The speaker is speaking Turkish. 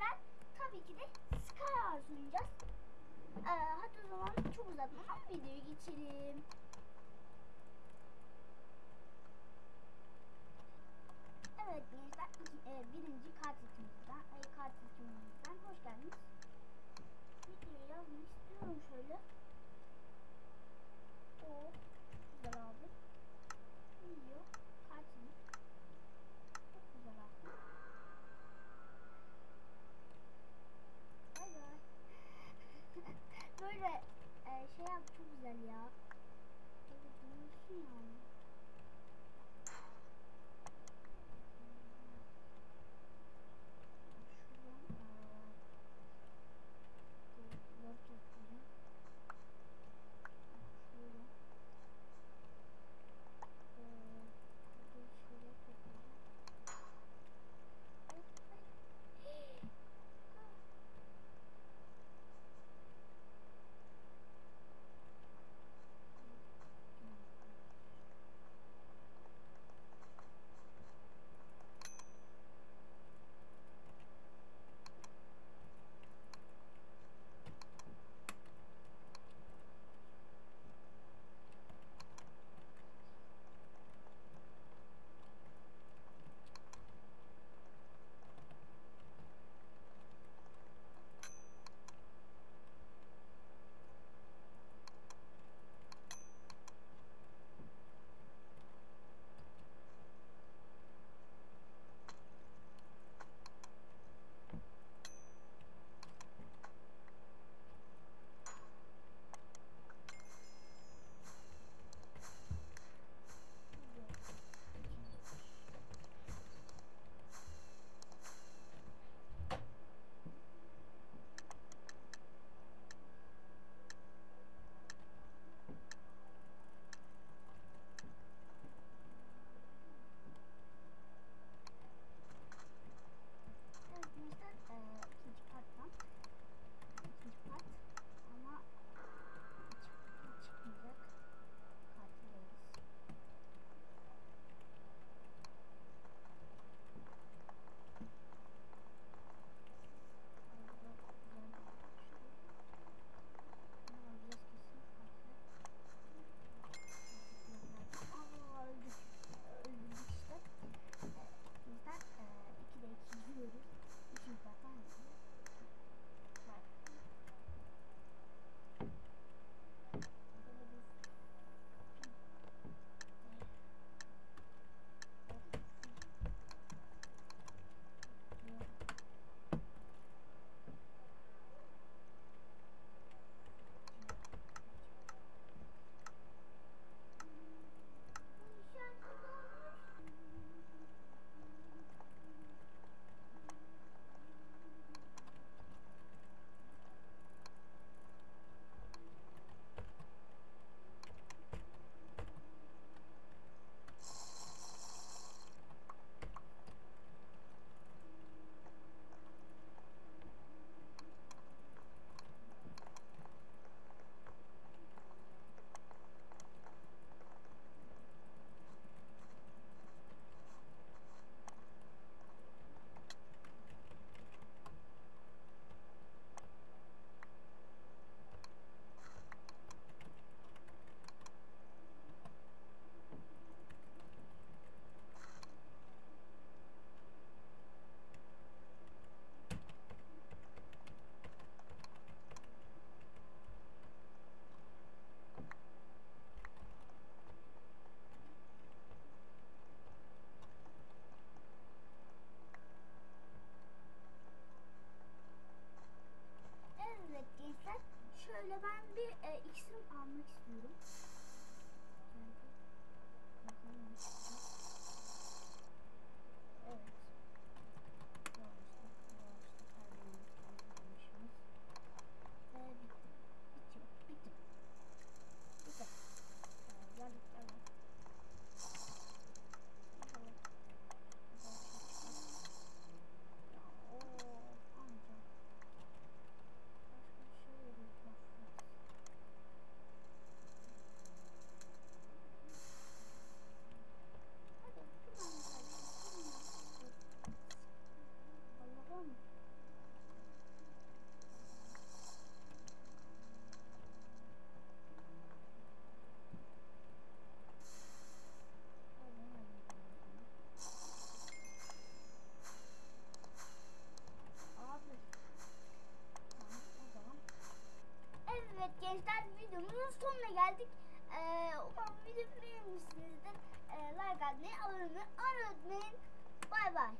lütfen tabii ki de Sky oynayacağız. Ee, hadi o zaman çok uzatmadan videoya geçelim. Evet gençler iki, e, birinci kartridimizden, e, kartridimizden hoş geldiniz. Videoya yazmak istiyorum. Şey yap çok güzel ya. Böyle dönüyorsun yani. Şöyle ben bir e, iksir almak istiyorum. Geldik. Ee, umarım videomu beğenmişsinizdir. Ee, like atmayı, abone olmayı unutmayın. Bay bay.